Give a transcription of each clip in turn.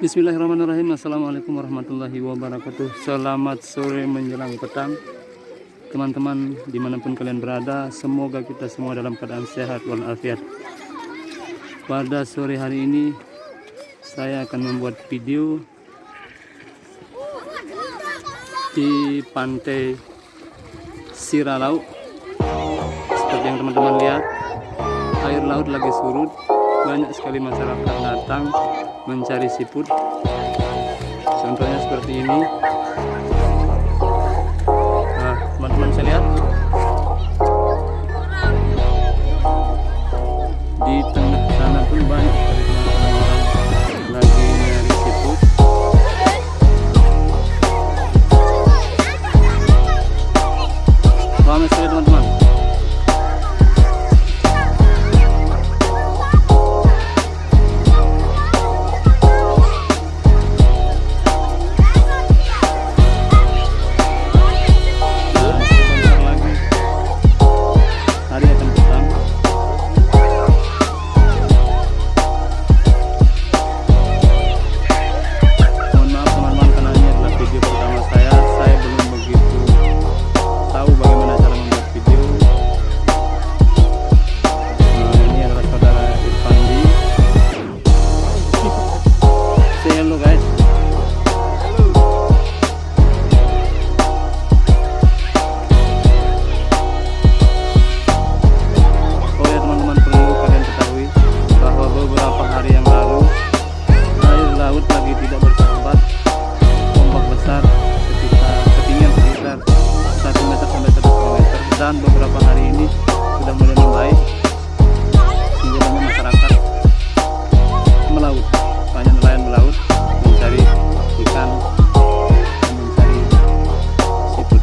Bismillahirrahmanirrahim. Assalamualaikum warahmatullahi wabarakatuh. Selamat sore menjelang petang. Teman-teman di mana pun kalian berada Semoga kita semua dalam keadaan sehat walafiat. Pada sore hari ini Saya akan membuat video Di pantai Siralau Seperti yang teman-teman lihat Air laut lagi surut banyak sekali masyarakat datang mencari siput. Contohnya seperti ini. Nah teman-teman saya lihat. Di tengah sana pun banyak Selamat lagi siput. Teman-teman. mudah-mudahan beberapa hari ini sudah mulai membaik sehingga masyarakat melaut banyak nelayan melaut mencari ikan mencari siput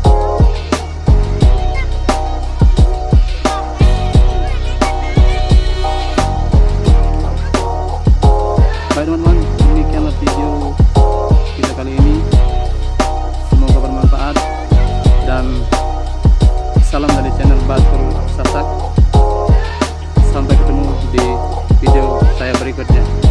baik teman-teman demikianlah video kita kali ini. Semoga bermanfaat dan salam dari channel Batur Sasak. Sampai ketemu di video saya berikutnya.